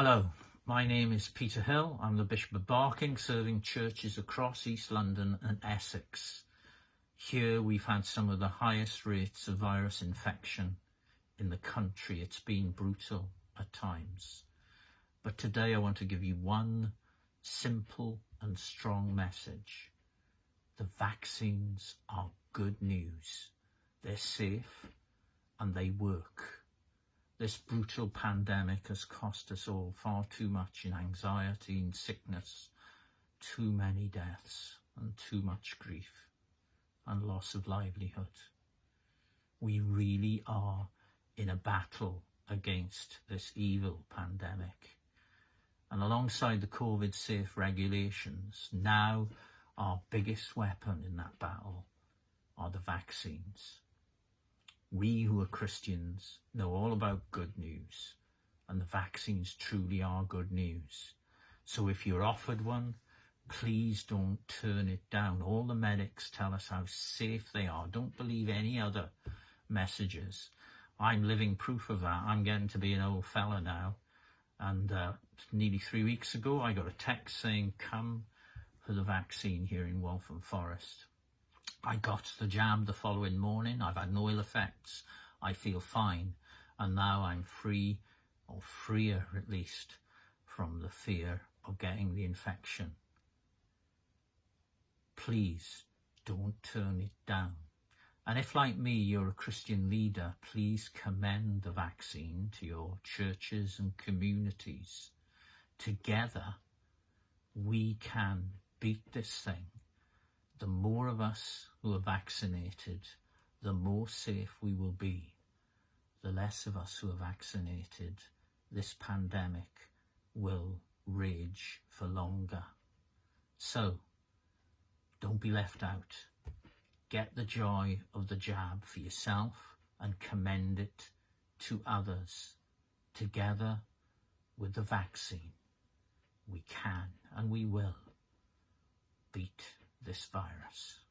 Hello, my name is Peter Hill. I'm the Bishop of Barking, serving churches across East London and Essex. Here we've had some of the highest rates of virus infection in the country. It's been brutal at times. But today I want to give you one simple and strong message. The vaccines are good news. They're safe and they work. This brutal pandemic has cost us all far too much in anxiety and sickness, too many deaths and too much grief and loss of livelihood. We really are in a battle against this evil pandemic. And alongside the COVID safe regulations, now our biggest weapon in that battle are the vaccines. We who are Christians know all about good news, and the vaccines truly are good news. So if you're offered one, please don't turn it down. All the medics tell us how safe they are. Don't believe any other messages. I'm living proof of that. I'm getting to be an old fella now. And uh, nearly three weeks ago, I got a text saying, come for the vaccine here in Waltham Forest. I got the jab the following morning. I've had no ill effects. I feel fine. And now I'm free, or freer at least, from the fear of getting the infection. Please don't turn it down. And if, like me, you're a Christian leader, please commend the vaccine to your churches and communities. Together, we can beat this thing the more of us who are vaccinated, the more safe we will be. The less of us who are vaccinated, this pandemic will rage for longer. So, don't be left out. Get the joy of the jab for yourself and commend it to others. Together with the vaccine, we can and we will this virus.